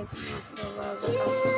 Make me feel.